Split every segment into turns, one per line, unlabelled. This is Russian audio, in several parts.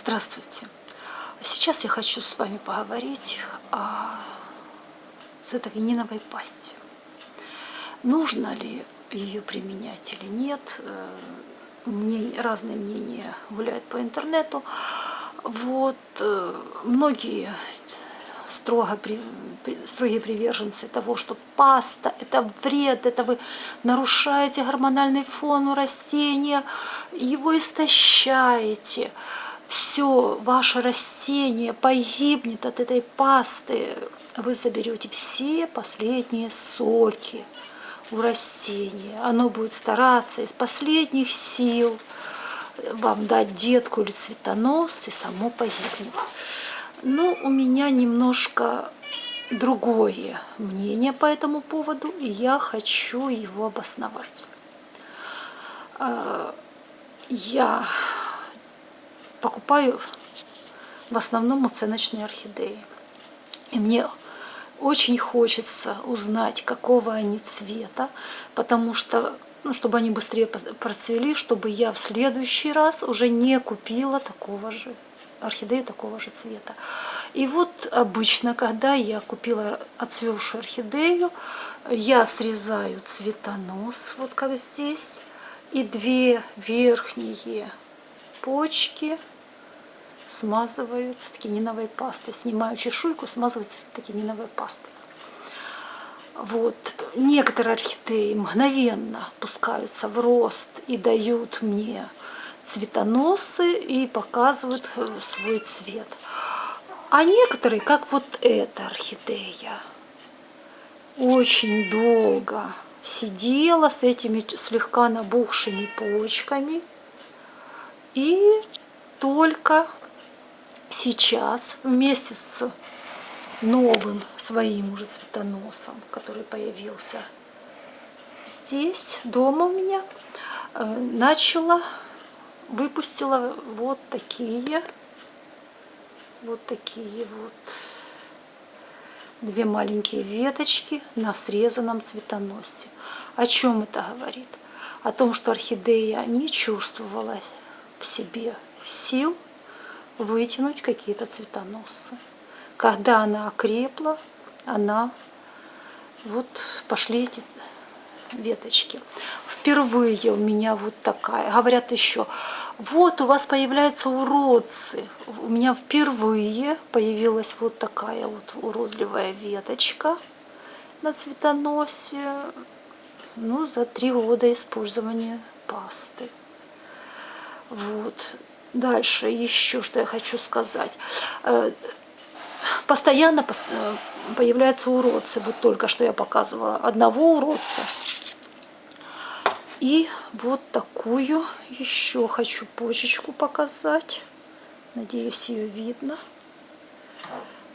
Здравствуйте! Сейчас я хочу с вами поговорить о цитогениновой пасте. Нужно ли ее применять или нет? Мне разные мнения гуляют по интернету. Вот многие строго, строгие приверженцы того, что паста – это вред, это вы нарушаете гормональный фон у растения, его истощаете. Все, ваше растение погибнет от этой пасты. Вы заберете все последние соки у растения. Оно будет стараться из последних сил вам дать детку или цветонос, и само погибнет. Но у меня немножко другое мнение по этому поводу, и я хочу его обосновать. А, я покупаю в основном оценочные орхидеи. И мне очень хочется узнать, какого они цвета, потому что, ну, чтобы они быстрее процвели, чтобы я в следующий раз уже не купила такого же орхидеи такого же цвета. И вот обычно, когда я купила отцвевшую орхидею, я срезаю цветонос, вот как здесь, и две верхние почки смазываю цитокининовой пастой. Снимаю чешуйку, смазываю цитокининовой пастой. Вот. Некоторые орхидеи мгновенно пускаются в рост и дают мне цветоносы и показывают э, свой цвет. А некоторые, как вот эта орхидея, очень долго сидела с этими слегка набухшими почками. И только сейчас вместе с новым своим уже цветоносом, который появился здесь, дома у меня, э, начала выпустила вот такие вот такие вот две маленькие веточки на срезанном цветоносе. О чем это говорит? О том, что орхидея не чувствовала в себе сил вытянуть какие-то цветоносы. Когда она окрепла, она вот пошли эти веточки. Впервые у меня вот такая. Говорят еще, вот у вас появляются уродцы. У меня впервые появилась вот такая вот уродливая веточка на цветоносе. Ну, за три года использования пасты. Вот. Дальше еще что я хочу сказать. Э, постоянно э, появляются уродцы. Вот только что я показывала одного уродца. И вот такую еще хочу почечку показать. Надеюсь, ее видно.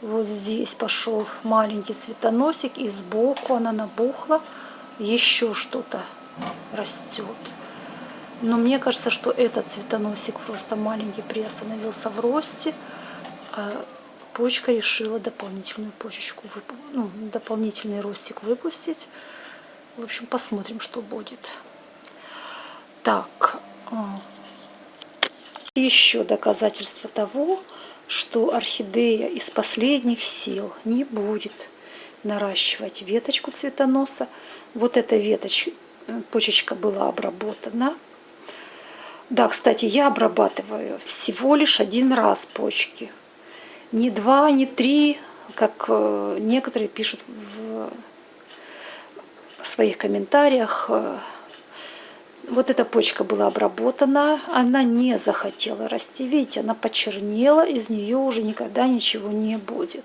Вот здесь пошел маленький цветоносик, и сбоку она набухла. Еще что-то растет. Но мне кажется, что этот цветоносик просто маленький приостановился в росте. А почка решила дополнительную почечку, ну, дополнительный ростик выпустить. В общем, посмотрим, что будет. Так, а, еще доказательство того, что орхидея из последних сил не будет наращивать веточку цветоноса. Вот эта веточка, почечка была обработана. Да, кстати, я обрабатываю всего лишь один раз почки. Не два, не три, как э, некоторые пишут в своих комментариях э, вот эта почка была обработана, она не захотела расти. Видите, она почернела, из нее уже никогда ничего не будет.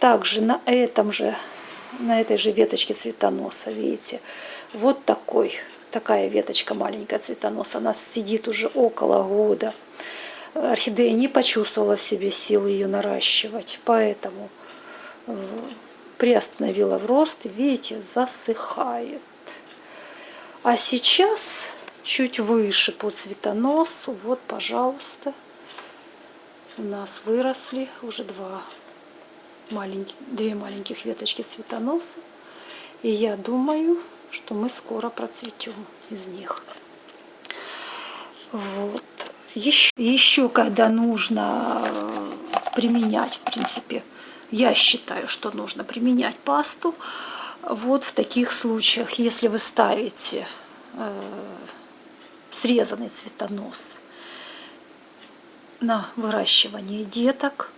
Также на этом же, на этой же веточке цветоноса, видите, вот такой, такая веточка маленькая цветоноса, она сидит уже около года. Орхидея не почувствовала в себе силы ее наращивать, поэтому э, приостановила в рост, видите, засыхает. А сейчас чуть выше по цветоносу, вот, пожалуйста, у нас выросли уже два маленьких, две маленьких веточки цветоноса. И я думаю, что мы скоро процветем из них. Вот. Еще, еще когда нужно э, применять, в принципе, я считаю, что нужно применять пасту, вот в таких случаях, если вы ставите э, срезанный цветонос на выращивание деток,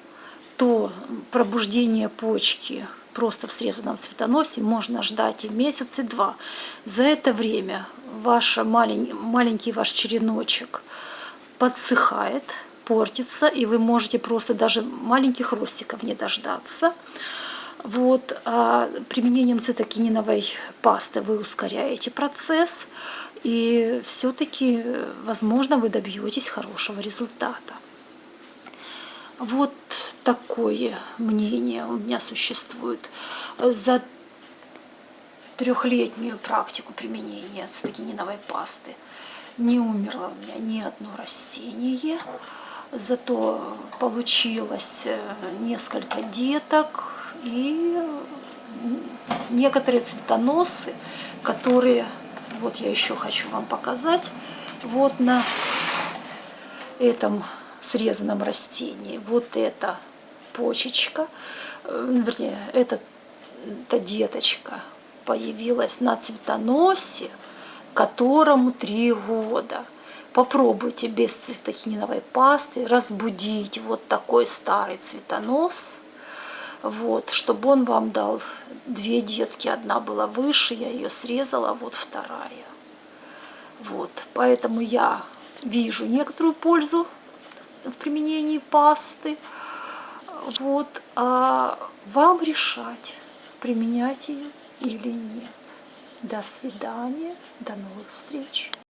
то пробуждение почки просто в срезанном цветоносе можно ждать и месяц, и два. За это время ваш малень, маленький ваш череночек подсыхает, портится, и вы можете просто даже маленьких ростиков не дождаться. Вот, а применением цитокининовой пасты вы ускоряете процесс, и все-таки, возможно, вы добьетесь хорошего результата. Вот такое мнение у меня существует. За трехлетнюю практику применения цитокининовой пасты не умерло у меня ни одно растение, зато получилось э, несколько деток и некоторые цветоносы, которые, вот я еще хочу вам показать, вот на этом срезанном растении. Вот эта почечка, э, вернее, эта, эта деточка появилась на цветоносе, которому три года. Попробуйте без цветохининовой пасты разбудить вот такой старый цветонос, вот, чтобы он вам дал две детки. Одна была выше, я ее срезала, вот вторая. Вот, поэтому я вижу некоторую пользу в применении пасты. Вот, а вам решать, применять ее или нет. До свидания, до новых встреч.